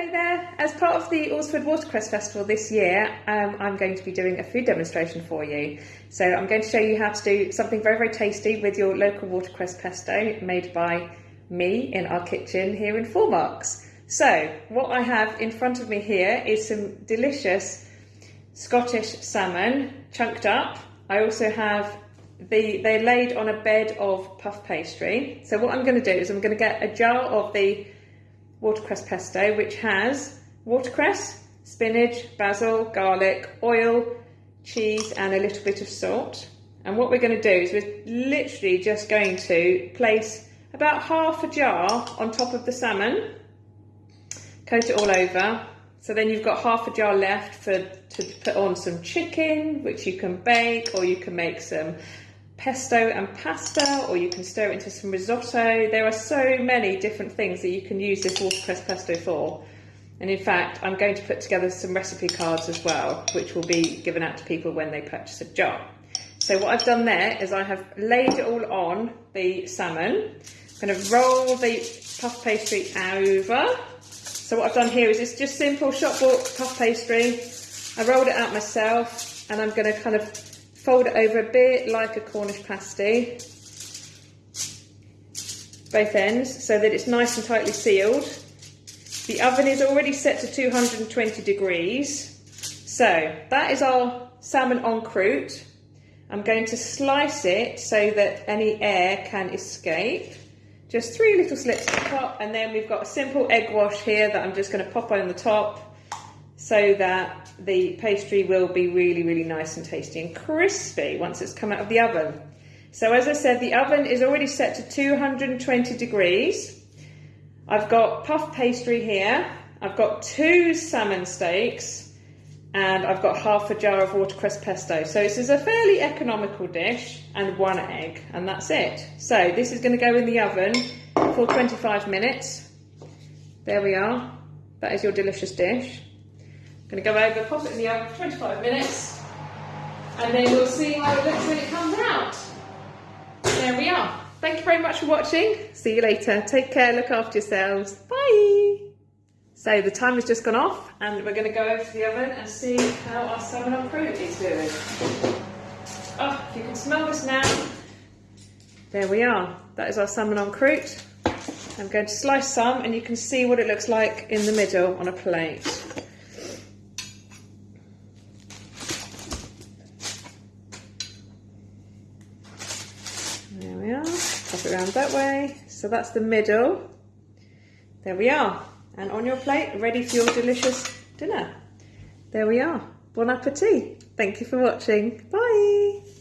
There. As part of the Alresford Watercress Festival this year, um, I'm going to be doing a food demonstration for you. So I'm going to show you how to do something very, very tasty with your local watercress pesto made by me in our kitchen here in Four Marks. So what I have in front of me here is some delicious Scottish salmon chunked up. I also have the, they're laid on a bed of puff pastry. So what I'm going to do is I'm going to get a jar of the watercress pesto, which has watercress, spinach, basil, garlic, oil, cheese, and a little bit of salt. And what we're going to do is we're literally just going to place about half a jar on top of the salmon, coat it all over. So then you've got half a jar left for to put on some chicken, which you can bake, or you can make some pesto and pasta, or you can stir it into some risotto. There are so many different things that you can use this watercress pesto for. And in fact, I'm going to put together some recipe cards as well, which will be given out to people when they purchase a jar. So what I've done there is I have laid it all on the salmon. I'm going to roll the puff pastry over. So what I've done here is it's just simple shop bought puff pastry. I rolled it out myself and I'm going to kind of Fold it over a bit like a Cornish pasty, both ends, so that it's nice and tightly sealed. The oven is already set to 220 degrees. So that is our salmon en croûte. I'm going to slice it so that any air can escape. Just three little slits at the top and then we've got a simple egg wash here that I'm just going to pop on the top so that the pastry will be really, really nice and tasty and crispy once it's come out of the oven. So as I said, the oven is already set to 220 degrees. I've got puff pastry here. I've got two salmon steaks and I've got half a jar of watercress pesto. So this is a fairly economical dish and one egg and that's it. So this is going to go in the oven for 25 minutes. There we are. That is your delicious dish. Going to go over, pop it in the oven for 25 minutes, and then we'll see how it looks when it comes out. There we are. Thank you very much for watching. See you later. Take care, look after yourselves. Bye. So the time has just gone off and we're going to go over to the oven and see how our salmon en croûte is doing. Oh, you can smell this now. There we are. That is our salmon on croûte. I'm going to slice some and you can see what it looks like in the middle on a plate. There we are, pop it around that way. So that's the middle. There we are. And on your plate, ready for your delicious dinner. There we are. Bon appetit. Thank you for watching. Bye.